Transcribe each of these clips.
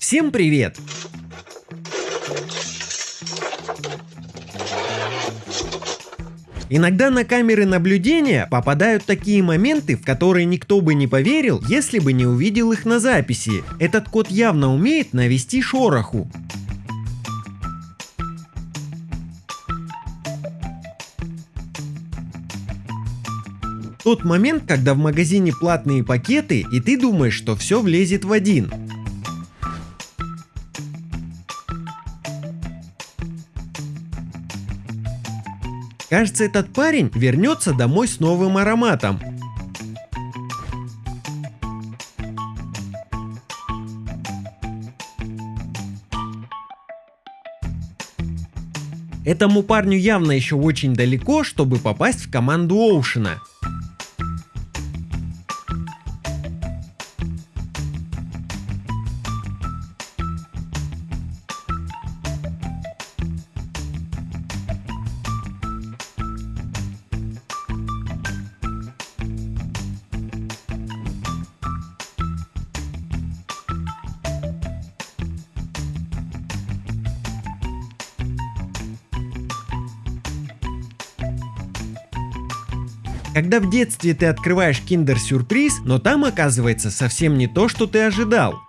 Всем привет! Иногда на камеры наблюдения попадают такие моменты, в которые никто бы не поверил, если бы не увидел их на записи. Этот кот явно умеет навести шороху. Тот момент, когда в магазине платные пакеты, и ты думаешь, что все влезет в один. Кажется, этот парень вернется домой с новым ароматом. Этому парню явно еще очень далеко, чтобы попасть в команду Оушена. Когда в детстве ты открываешь киндер-сюрприз, но там оказывается совсем не то, что ты ожидал.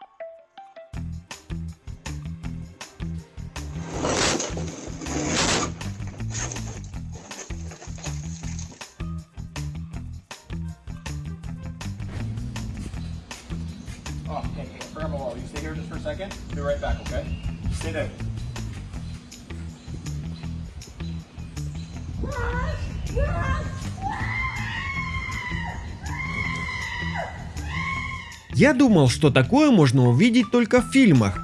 Oh, Я думал, что такое можно увидеть только в фильмах.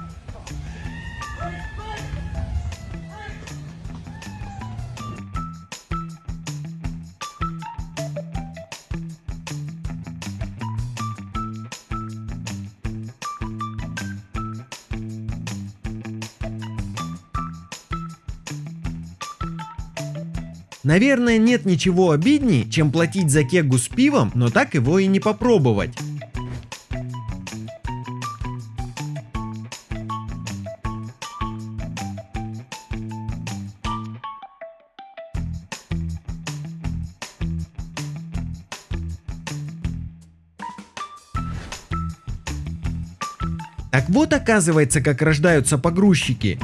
Наверное, нет ничего обидней, чем платить за кегу с пивом, но так его и не попробовать. Так вот оказывается, как рождаются погрузчики.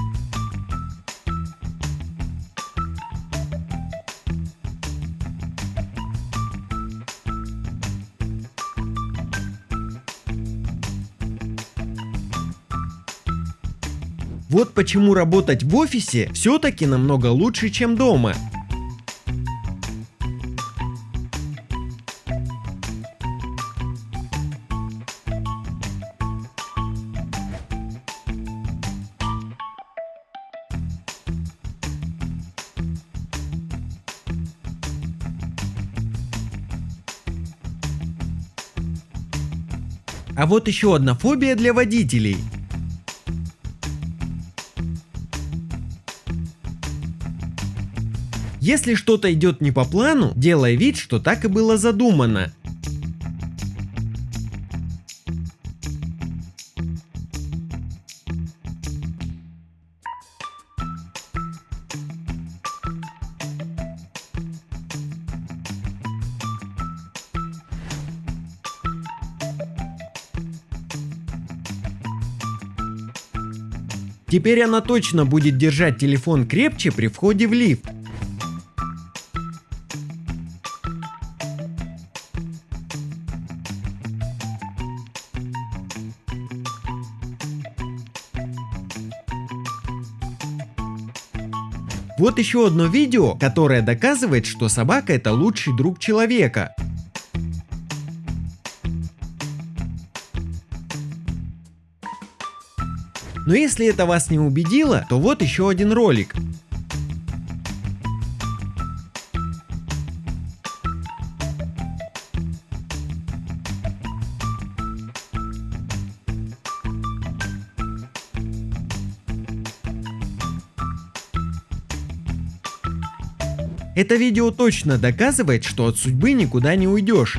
Вот почему работать в офисе все-таки намного лучше, чем дома. А вот еще одна фобия для водителей. Если что-то идет не по плану, делай вид, что так и было задумано. Теперь она точно будет держать телефон крепче при входе в лифт. Вот еще одно видео, которое доказывает, что собака это лучший друг человека. Но если это вас не убедило, то вот еще один ролик. Это видео точно доказывает, что от судьбы никуда не уйдешь.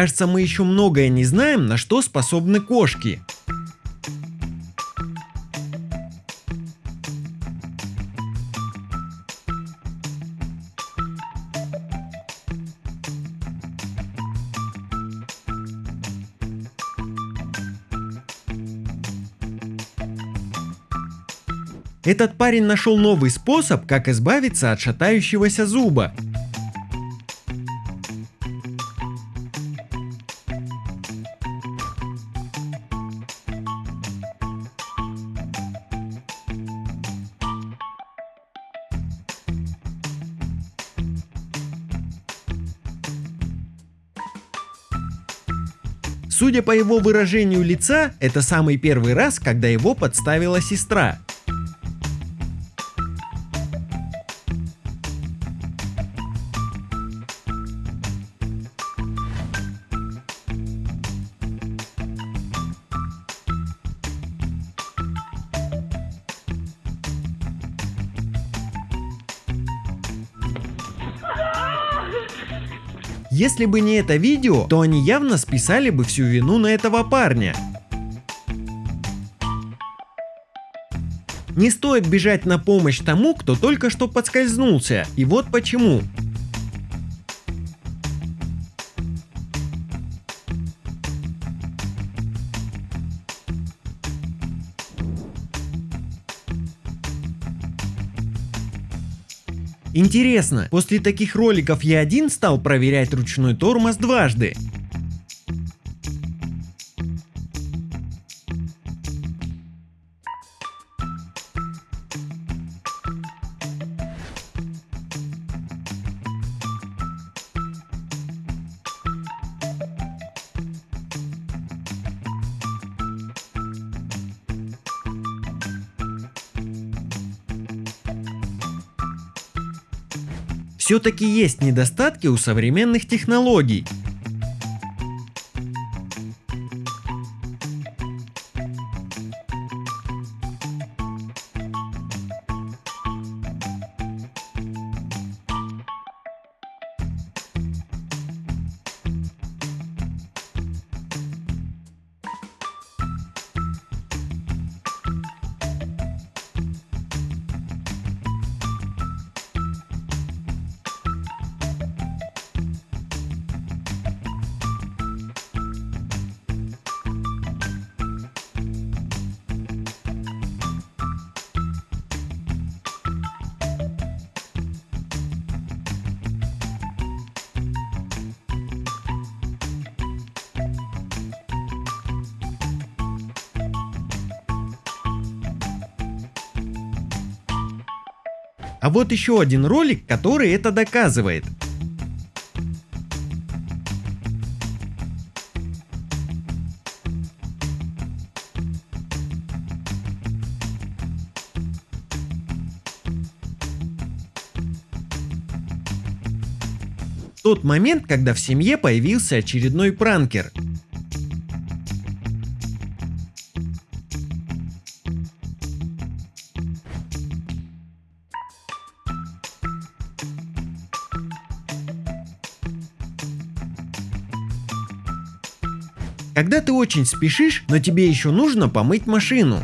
Кажется, мы еще многое не знаем, на что способны кошки. Этот парень нашел новый способ, как избавиться от шатающегося зуба. Судя по его выражению лица, это самый первый раз, когда его подставила сестра. Если бы не это видео, то они явно списали бы всю вину на этого парня. Не стоит бежать на помощь тому, кто только что подскользнулся. И вот почему. Интересно, после таких роликов я один стал проверять ручной тормоз дважды. Все-таки есть недостатки у современных технологий. А вот еще один ролик, который это доказывает. Тот момент, когда в семье появился очередной пранкер. Когда ты очень спешишь, но тебе еще нужно помыть машину.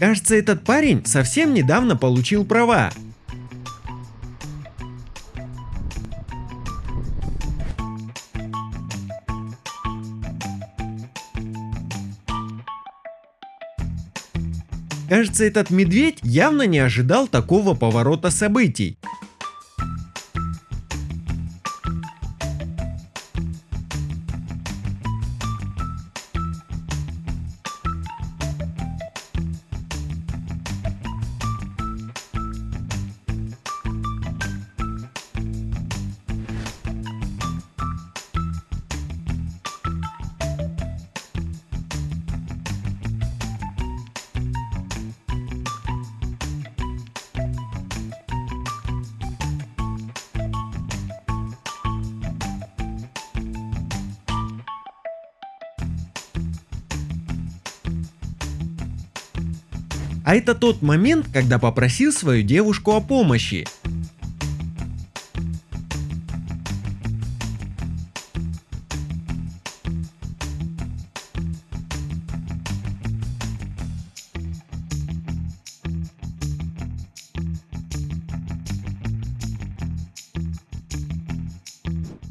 Кажется, этот парень совсем недавно получил права. Кажется, этот медведь явно не ожидал такого поворота событий. А это тот момент, когда попросил свою девушку о помощи.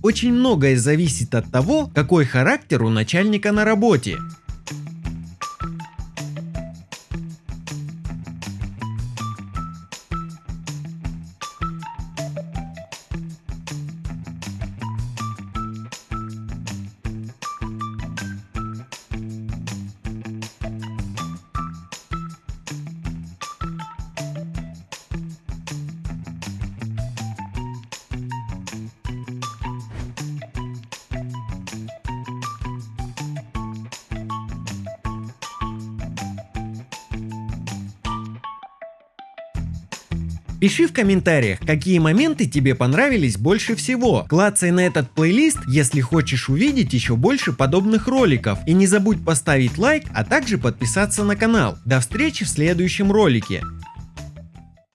Очень многое зависит от того, какой характер у начальника на работе. Пиши в комментариях, какие моменты тебе понравились больше всего. Клацай на этот плейлист, если хочешь увидеть еще больше подобных роликов. И не забудь поставить лайк, а также подписаться на канал. До встречи в следующем ролике.